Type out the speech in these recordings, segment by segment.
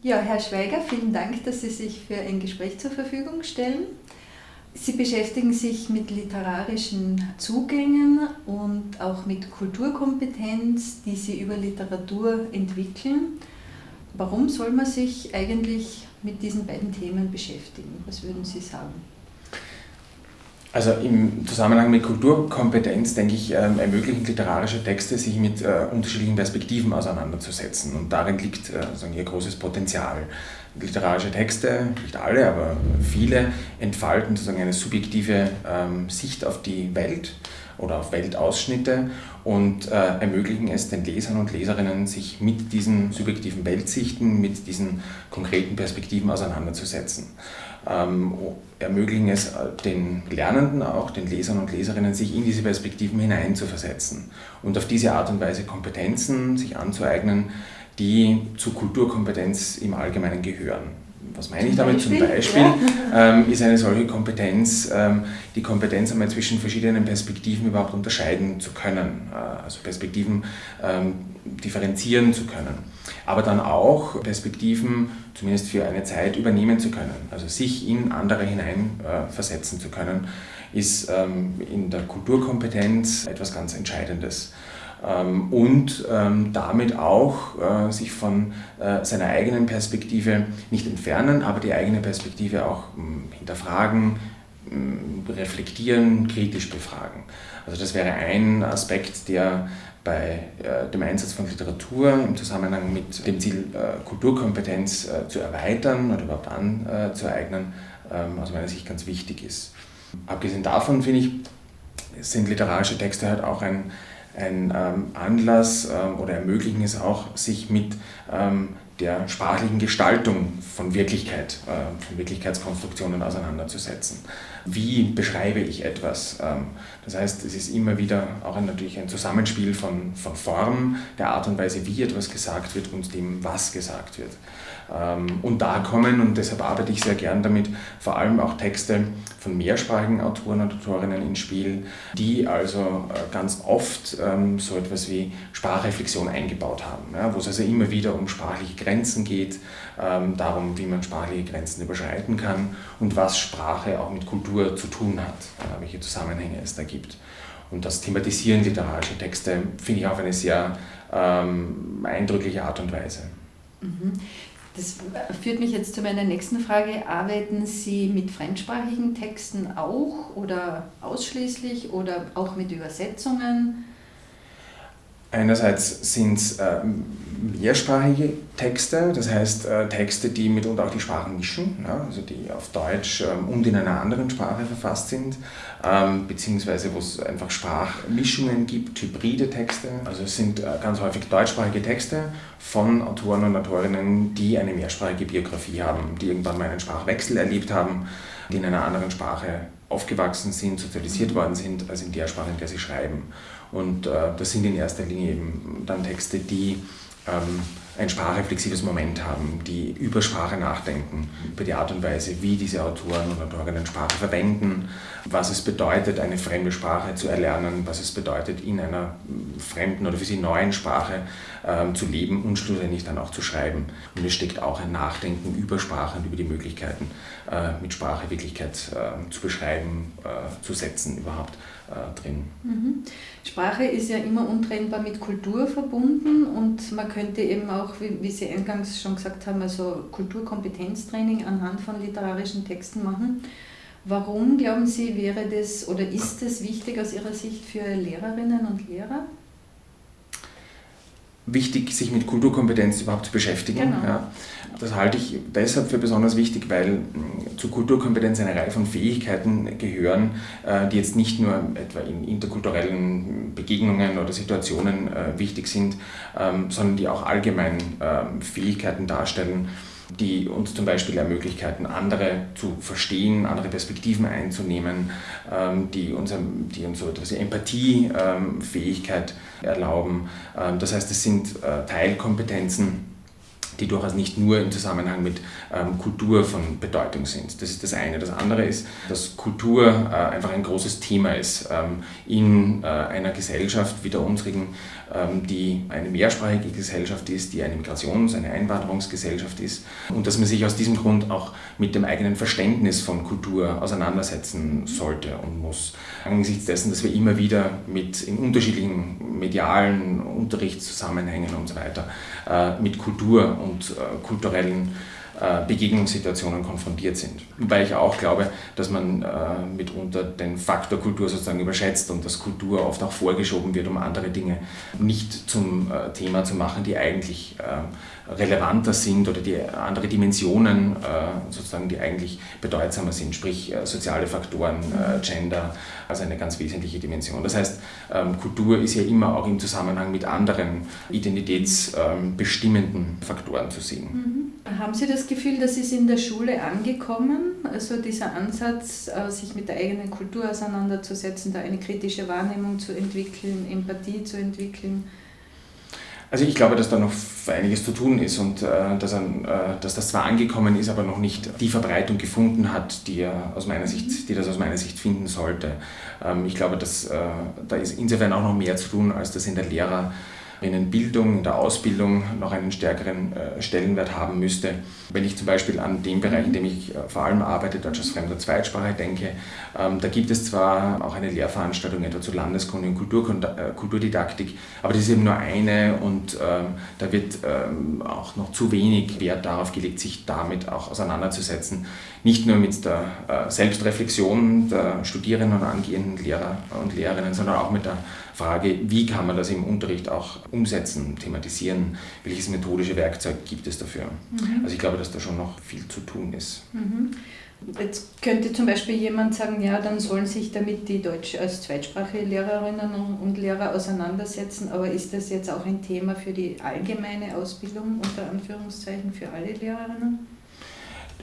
Ja, Herr Schweiger, vielen Dank, dass Sie sich für ein Gespräch zur Verfügung stellen. Sie beschäftigen sich mit literarischen Zugängen und auch mit Kulturkompetenz, die Sie über Literatur entwickeln. Warum soll man sich eigentlich mit diesen beiden Themen beschäftigen? Was würden Sie sagen? Also im Zusammenhang mit Kulturkompetenz, denke ich, ähm, ermöglichen literarische Texte, sich mit äh, unterschiedlichen Perspektiven auseinanderzusetzen. Und darin liegt äh, sagen, ihr großes Potenzial. Literarische Texte, nicht alle, aber viele, entfalten sozusagen eine subjektive ähm, Sicht auf die Welt oder auf Weltausschnitte und äh, ermöglichen es den Lesern und Leserinnen, sich mit diesen subjektiven Weltsichten, mit diesen konkreten Perspektiven auseinanderzusetzen. Ähm, ermöglichen es äh, den Lernenden auch, den Lesern und Leserinnen, sich in diese Perspektiven hineinzuversetzen und auf diese Art und Weise Kompetenzen sich anzueignen, die zu Kulturkompetenz im Allgemeinen gehören. Was meine ich damit? Zum Beispiel ähm, ist eine solche Kompetenz, ähm, die Kompetenz einmal zwischen verschiedenen Perspektiven überhaupt unterscheiden zu können, äh, also Perspektiven ähm, differenzieren zu können, aber dann auch Perspektiven zumindest für eine Zeit übernehmen zu können, also sich in andere hineinversetzen äh, zu können, ist ähm, in der Kulturkompetenz etwas ganz Entscheidendes. Ähm, und ähm, damit auch äh, sich von äh, seiner eigenen Perspektive nicht entfernen, aber die eigene Perspektive auch hm, hinterfragen, hm, reflektieren, kritisch befragen. Also das wäre ein Aspekt, der bei äh, dem Einsatz von Literatur im Zusammenhang mit dem Ziel, Kulturkompetenz zu erweitern oder überhaupt anzueignen, ähm, aus meiner Sicht ganz wichtig ist. Abgesehen davon finde ich, sind literarische Texte halt auch ein, ein ähm, Anlass ähm, oder ermöglichen es auch, sich mit ähm, der sprachlichen Gestaltung von Wirklichkeit, äh, von Wirklichkeitskonstruktionen auseinanderzusetzen. Wie beschreibe ich etwas? Ähm, das heißt, es ist immer wieder auch natürlich ein Zusammenspiel von, von Form, der Art und Weise, wie etwas gesagt wird und dem, was gesagt wird. Ähm, und da kommen, und deshalb arbeite ich sehr gern damit, vor allem auch Texte von mehrsprachigen Autoren und Autorinnen ins Spiel, die also äh, ganz oft ähm, so etwas wie Sprachreflexion eingebaut haben, wo es also immer wieder um sprachliche Grenzen geht, darum, wie man sprachliche Grenzen überschreiten kann und was Sprache auch mit Kultur zu tun hat, äh, welche Zusammenhänge es da gibt. Und das Thematisieren literarischer Texte finde ich auf eine sehr ähm, eindrückliche Art und Weise. Mhm. Das führt mich jetzt zu meiner nächsten Frage. Arbeiten Sie mit fremdsprachigen Texten auch oder ausschließlich oder auch mit Übersetzungen? Einerseits sind es äh, mehrsprachige Texte, das heißt äh, Texte, die mitunter auch die Sprachen mischen, ja, also die auf Deutsch ähm, und in einer anderen Sprache verfasst sind, ähm, beziehungsweise wo es einfach Sprachmischungen gibt, hybride Texte. Also es sind äh, ganz häufig deutschsprachige Texte von Autoren und Autorinnen, die eine mehrsprachige Biografie haben, die irgendwann mal einen Sprachwechsel erlebt haben, die in einer anderen Sprache aufgewachsen sind, sozialisiert worden sind, als in der Sprache, in der sie schreiben. Und äh, das sind in erster Linie eben dann Texte, die ähm, ein sprachreflexives Moment haben, die über Sprache nachdenken, über die Art und Weise, wie diese Autoren und Autorinnen Sprache verwenden, was es bedeutet, eine fremde Sprache zu erlernen, was es bedeutet, in einer fremden oder für sie neuen Sprache ähm, zu leben und schlussendlich dann auch zu schreiben. Und es steckt auch ein Nachdenken über Sprache und über die Möglichkeiten, äh, mit Sprache Wirklichkeit äh, zu beschreiben, äh, zu setzen überhaupt äh, drin. Mhm. Sprache ist ja immer untrennbar mit Kultur verbunden und man könnte eben auch, wie, wie Sie eingangs schon gesagt haben, also Kulturkompetenztraining anhand von literarischen Texten machen. Warum glauben Sie, wäre das oder ist es wichtig aus Ihrer Sicht für Lehrerinnen und Lehrer? Wichtig, sich mit Kulturkompetenz überhaupt zu beschäftigen. Genau. Ja. Das halte ich deshalb für besonders wichtig, weil mm, zur Kulturkompetenz eine Reihe von Fähigkeiten gehören, äh, die jetzt nicht nur etwa in interkulturellen Begegnungen oder Situationen äh, wichtig sind, ähm, sondern die auch allgemein ähm, Fähigkeiten darstellen, die uns zum Beispiel ermöglichen, andere zu verstehen, andere Perspektiven einzunehmen, ähm, die uns, die uns so etwas Empathiefähigkeit erlauben. Das heißt, es sind äh, Teilkompetenzen, die durchaus nicht nur im Zusammenhang mit ähm, Kultur von Bedeutung sind. Das ist das eine. Das andere ist, dass Kultur äh, einfach ein großes Thema ist ähm, in äh, einer Gesellschaft wie der unsrigen, ähm, die eine mehrsprachige Gesellschaft ist, die eine Migrations-, eine Einwanderungsgesellschaft ist und dass man sich aus diesem Grund auch mit dem eigenen Verständnis von Kultur auseinandersetzen sollte und muss. Angesichts dessen, dass wir immer wieder mit in unterschiedlichen medialen Unterrichtszusammenhängen und so weiter äh, mit Kultur und äh, kulturellen Begegnungssituationen konfrontiert sind. Weil ich auch glaube, dass man äh, mitunter den Faktor Kultur sozusagen überschätzt und dass Kultur oft auch vorgeschoben wird, um andere Dinge nicht zum äh, Thema zu machen, die eigentlich relevanter sind oder die andere Dimensionen sozusagen, die eigentlich bedeutsamer sind, sprich soziale Faktoren, Gender, also eine ganz wesentliche Dimension. Das heißt, ähm, Kultur ist ja immer auch im Zusammenhang mit anderen identitätsbestimmenden Faktoren zu sehen. Mhm. Haben Sie das Gefühl, das ist in der Schule angekommen? Also dieser Ansatz, äh, sich mit der eigenen Kultur auseinanderzusetzen, da eine kritische Wahrnehmung zu entwickeln, Empathie zu entwickeln? Also ich glaube, dass da noch einiges zu tun ist und äh, dass, ein, äh, dass, das zwar angekommen ist, aber noch nicht die Verbreitung gefunden hat, die, er aus meiner Sicht, die das aus meiner Sicht finden sollte. Ähm, ich glaube, dass äh, da ist insofern auch noch mehr zu tun, als das in der Lehrer Bildung, in der Ausbildung noch einen stärkeren äh, Stellenwert haben müsste. Wenn ich zum Beispiel an den Bereich, in dem ich äh, vor allem arbeite, Deutsch als fremder Zweitsprache, denke, ähm, da gibt es zwar auch eine Lehrveranstaltung etwa zu Landeskunde und äh, Kulturdidaktik, aber das ist eben nur eine und ähm, da wird ähm, auch noch zu wenig Wert darauf gelegt, sich damit auch auseinanderzusetzen. Nicht nur mit der Selbstreflexion der Studierenden und angehenden Lehrer und Lehrerinnen, sondern auch mit der Frage, wie kann man das im Unterricht auch umsetzen, thematisieren, welches methodische Werkzeug gibt es dafür. Mhm. Also ich glaube, dass da schon noch viel zu tun ist. Mhm. Jetzt könnte zum Beispiel jemand sagen, ja, dann sollen sich damit die Deutsch als zweitsprachige Lehrerinnen und Lehrer auseinandersetzen, aber ist das jetzt auch ein Thema für die allgemeine Ausbildung unter Anführungszeichen für alle Lehrerinnen?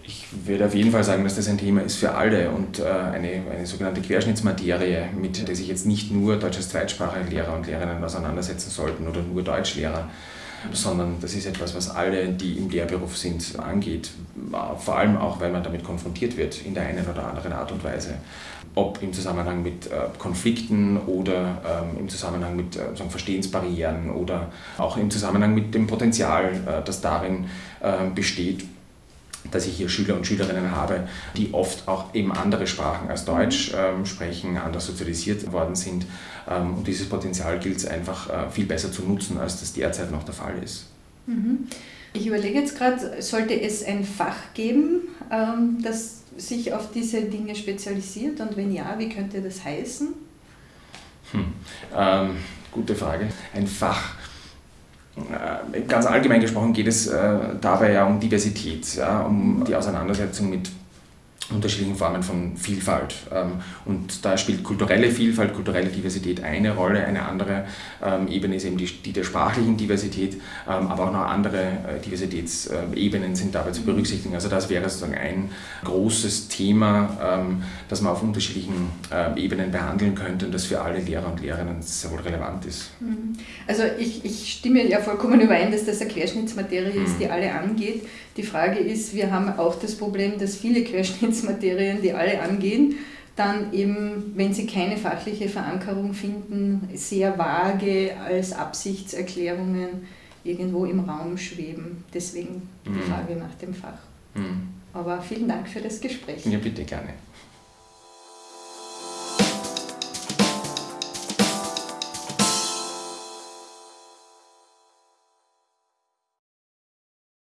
Ich würde auf jeden Fall sagen, dass das ein Thema ist für alle und äh, eine, eine sogenannte Querschnittsmaterie, mit der sich jetzt nicht nur deutsches zweitsprachige Lehrer und Lehrerinnen auseinandersetzen sollten oder nur Deutschlehrer, sondern das ist etwas, was alle, die im Lehrberuf sind, angeht. Vor allem auch, weil man damit konfrontiert wird in der einen oder anderen Art und Weise. Ob im Zusammenhang mit äh, Konflikten oder ähm, im Zusammenhang mit äh, Verstehensbarrieren oder auch im Zusammenhang mit dem Potenzial, das darin besteht, dass ich hier Schüler und Schülerinnen habe, die oft auch eben andere Sprachen als Deutsch ähm, sprechen, anders sozialisiert worden sind. Ähm, und dieses Potenzial gilt es einfach äh, viel besser zu nutzen, als das derzeit noch der Fall ist. Mhm. Ich überlege jetzt gerade, sollte es ein Fach geben, ähm, das sich auf diese Dinge spezialisiert? Und wenn ja, wie könnte das heißen? Hm. Ähm, gute Frage. Ein Fach. Äh, ganz allgemein gesprochen geht es äh, dabei ja um Diversität, ja, um die Auseinandersetzung mit unterschiedlichen Formen von Vielfalt. Ähm, und da spielt kulturelle Vielfalt, kulturelle Diversität eine Rolle. Eine andere ähm, Ebene ist eben die, die der sprachlichen Diversität, ähm, aber auch noch andere äh, Diversitätsebenen sind dabei zu berücksichtigen. Also das wäre sozusagen ein großes Thema, das man auf unterschiedlichen Ebenen behandeln könnte und das für alle Lehrer und Lehrerinnen sehr wohl relevant ist. Mhm. Also ich, ich stimme ja vollkommen überein, dass das eine Querschnittsmaterie ist, mhm. die alle angeht. Die Frage ist, wir haben auch das Problem, dass viele Querschnittsmaterien, die alle angehen, dann eben, wenn sie keine fachliche Verankerung finden, sehr vage als Absichtserklärungen irgendwo im Raum schweben. Deswegen die mhm. Frage nach dem Fach. Mhm. Aber vielen Dank für das Gespräch. Ja, bitte gerne.